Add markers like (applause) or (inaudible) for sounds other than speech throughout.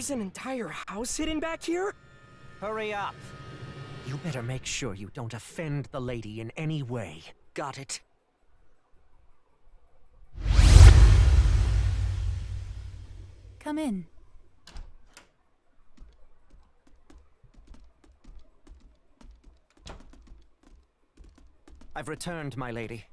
There's an entire house hidden back here? Hurry up. You better make sure you don't offend the lady in any way. Got it? Come in. I've returned, my lady.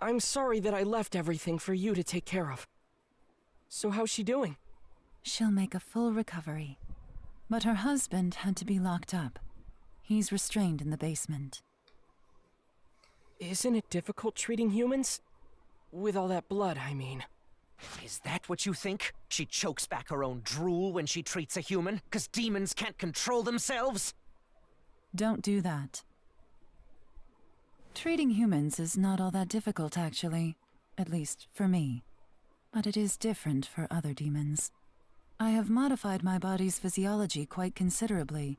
I'm sorry that I left everything for you to take care of. So how's she doing? She'll make a full recovery. But her husband had to be locked up. He's restrained in the basement. Isn't it difficult treating humans? With all that blood, I mean. Is that what you think? She chokes back her own drool when she treats a human? Because demons can't control themselves? Don't do that. Treating humans is not all that difficult, actually. At least, for me. But it is different for other demons. I have modified my body's physiology quite considerably.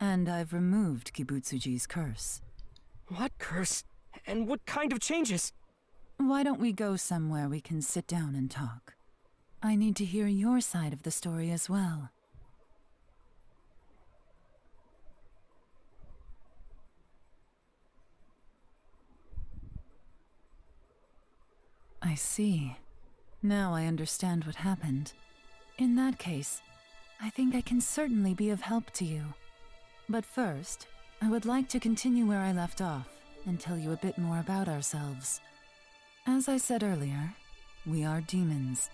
And I've removed Kibutsuji's curse. What curse? And what kind of changes? Why don't we go somewhere we can sit down and talk? I need to hear your side of the story as well. I see. Now I understand what happened. In that case, I think I can certainly be of help to you. But first, I would like to continue where I left off and tell you a bit more about ourselves. As I said earlier, we are demons.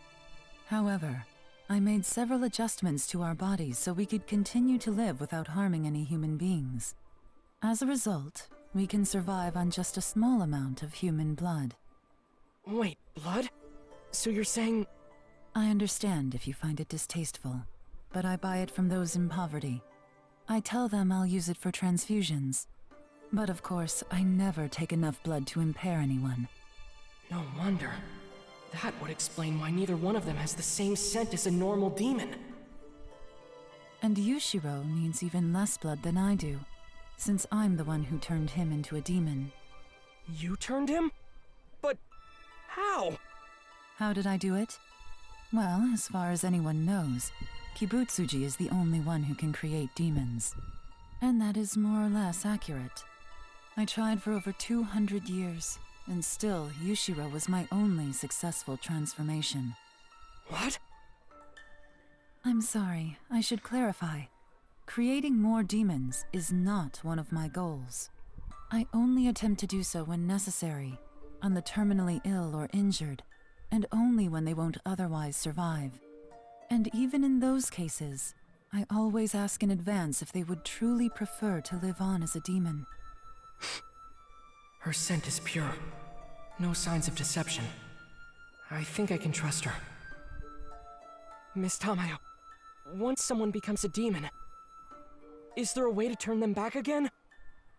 However, I made several adjustments to our bodies so we could continue to live without harming any human beings. As a result, we can survive on just a small amount of human blood. Wait, blood? So you're saying... I understand if you find it distasteful, but I buy it from those in poverty. I tell them I'll use it for transfusions. But of course, I never take enough blood to impair anyone. No wonder. That would explain why neither one of them has the same scent as a normal demon. And Yushiro needs even less blood than I do, since I'm the one who turned him into a demon. You turned him? But how? How did I do it? Well, as far as anyone knows, Kibutsuji is the only one who can create demons. And that is more or less accurate. I tried for over 200 years, and still, Yushiro was my only successful transformation. What? I'm sorry, I should clarify. Creating more demons is not one of my goals. I only attempt to do so when necessary, on the terminally ill or injured, and only when they won't otherwise survive. And even in those cases, I always ask in advance if they would truly prefer to live on as a demon. Her scent is pure. No signs of deception. I think I can trust her. Miss Tamayo, once someone becomes a demon, is there a way to turn them back again?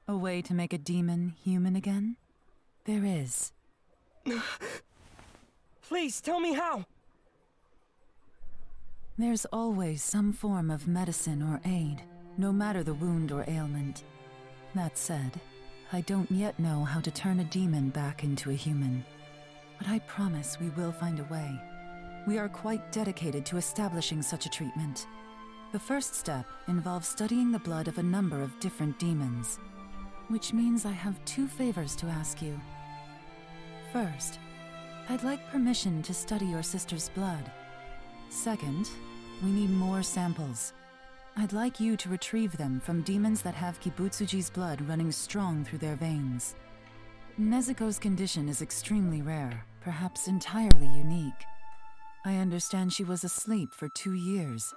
A way to make a demon human again? There is. (laughs) Please tell me how! There's always some form of medicine or aid, no matter the wound or ailment. That said, I don't yet know how to turn a demon back into a human. But I promise we will find a way. We are quite dedicated to establishing such a treatment. The first step involves studying the blood of a number of different demons. Which means I have two favors to ask you. First, I'd like permission to study your sister's blood. Second, we need more samples. I'd like you to retrieve them from demons that have Kibutsuji's blood running strong through their veins. Nezuko's condition is extremely rare, perhaps entirely unique. I understand she was asleep for two years.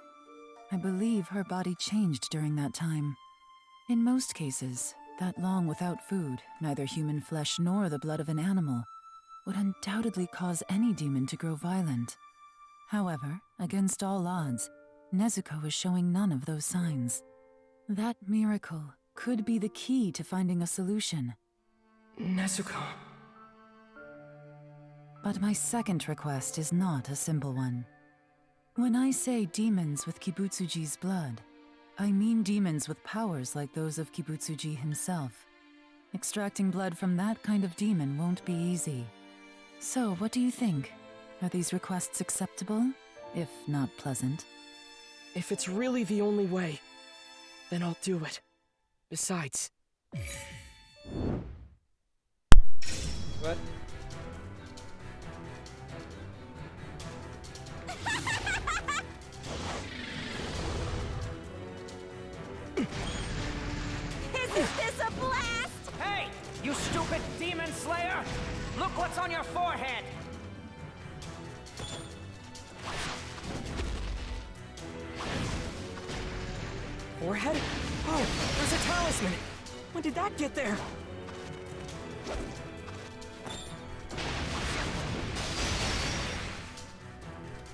I believe her body changed during that time. In most cases, that long without food, neither human flesh nor the blood of an animal, would undoubtedly cause any demon to grow violent. However, against all odds, Nezuko is showing none of those signs. That miracle could be the key to finding a solution. Nezuko. But my second request is not a simple one. When I say demons with Kibutsuji's blood, I mean demons with powers like those of Kibutsuji himself. Extracting blood from that kind of demon won't be easy. So, what do you think? Are these requests acceptable? If not pleasant. If it's really the only way, then I'll do it. Besides, What? On your forehead! forehead? Oh, there's a talisman! When did that get there?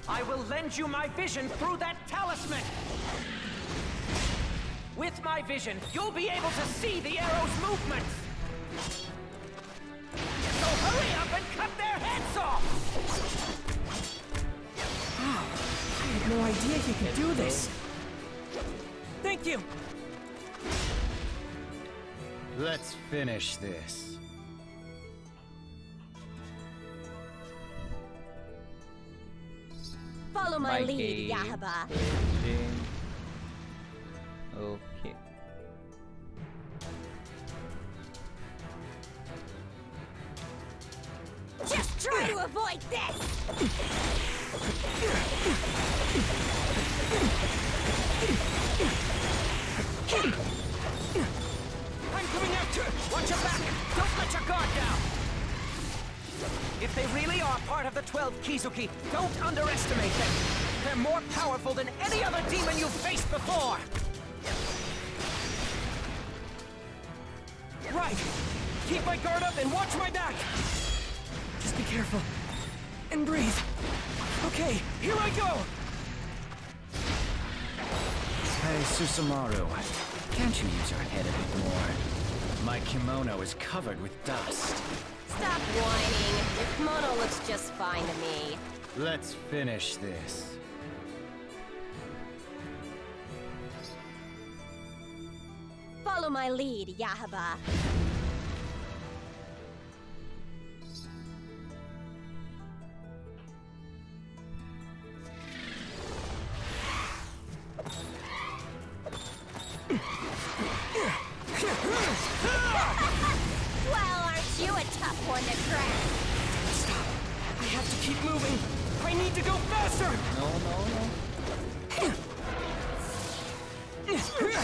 I will lend you my vision through that talisman! With my vision, you'll be able to see the arrow's movement! No idea he could do this. Thank you! Let's finish this. Follow my My lead. Yahaba. Okay. Kizuki, don't underestimate them! They're more powerful than any other demon you've faced before! Right! Keep my guard up and watch my back! Just be careful. And breathe. Okay, here I go! Hey, Susamaru, can't you use your head a bit more? My kimono is covered with dust. Stop whining. Your kimono looks just fine to me. Let's finish this. Follow my lead, Yahaba. I need to go faster! No, no, no.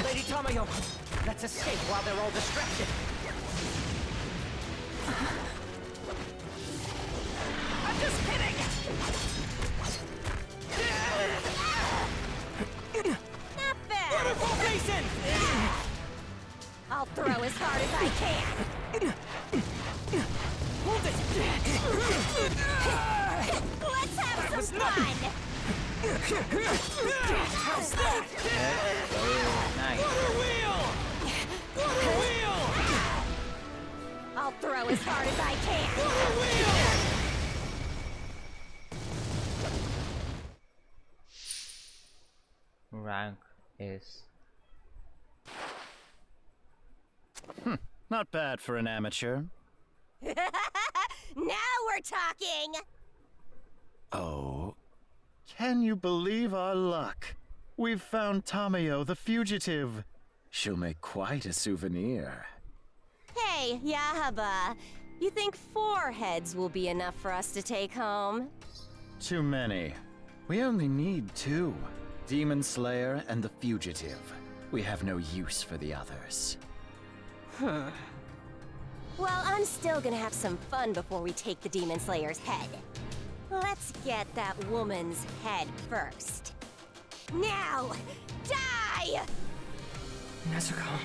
Lady Tamayo, let's escape while they're all distracted. I'm just kidding! Not bad. Waterfall Basin! I'll throw as hard as I can. I'll as hard as I can. Rank is hmm, Not bad for an amateur. (laughs) Now we're talking. Oh. Can you believe our luck? We've found Tamayo the fugitive. She'll make quite a souvenir. Hey, Yahaba. You think four heads will be enough for us to take home? Too many. We only need two. Demon Slayer and the fugitive. We have no use for the others. Huh. Well, I'm still gonna have some fun before we take the Demon Slayer's head. Let's get that woman's head first. Now, die! Nezuko.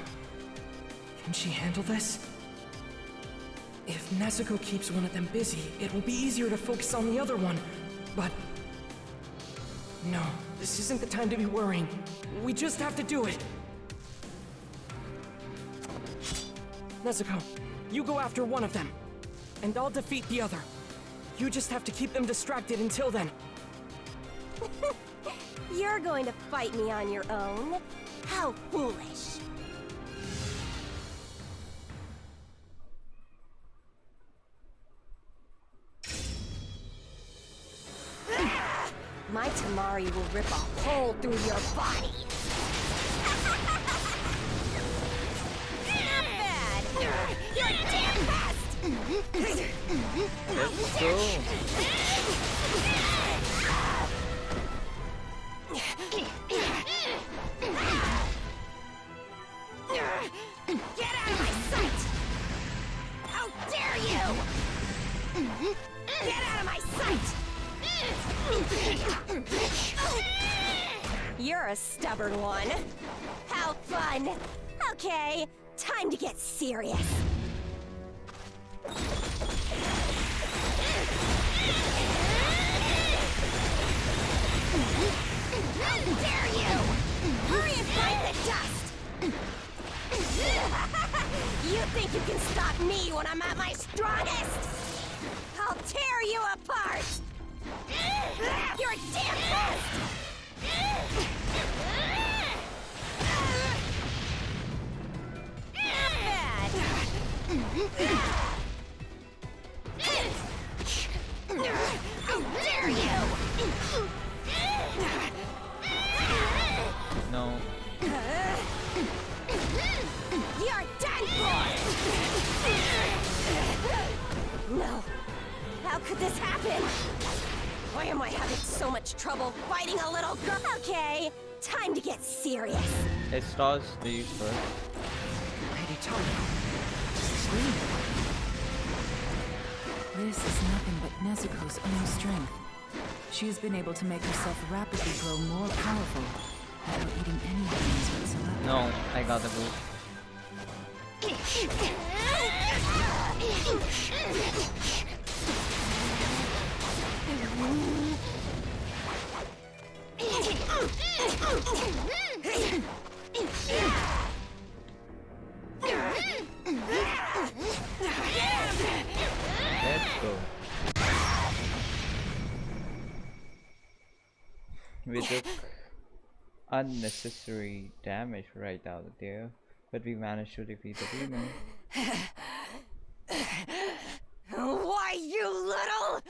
Can she handle this? If Nezuko keeps one of them busy, it will be easier to focus on the other one. But... No, this isn't the time to be worrying. We just have to do it. Nezuko, you go after one of them. And I'll defeat the other. You just have to keep them distracted until then. (laughs) You're going to fight me on your own? How foolish. Amari will rip a hole through your body. Not bad. You're a damn pest. Let's go. Get out of my sight! How dare you! Get out of my sight! You're a stubborn one. How fun! Okay, time to get serious. How dare you! Hurry and fight the dust! (laughs) you think you can stop me when I'm at my strongest? No. You're done for! No. How could this happen? Why am I having so much trouble fighting a little girl? Okay, time to get serious. It starts the use first. Lady Tamayo, this is me. This is nothing but Nezuko's own strength. She has been able to make herself rapidly grow more powerful without eating any things whatsoever. No, I got the boost. (laughs) unnecessary damage right out there, but we managed to defeat the demon. Why, you little...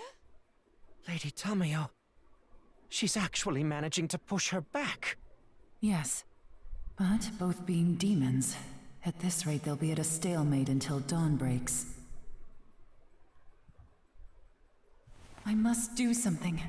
Lady Tamayo. She's actually managing to push her back. Yes. But both being demons, at this rate they'll be at a stalemate until dawn breaks. I must do something.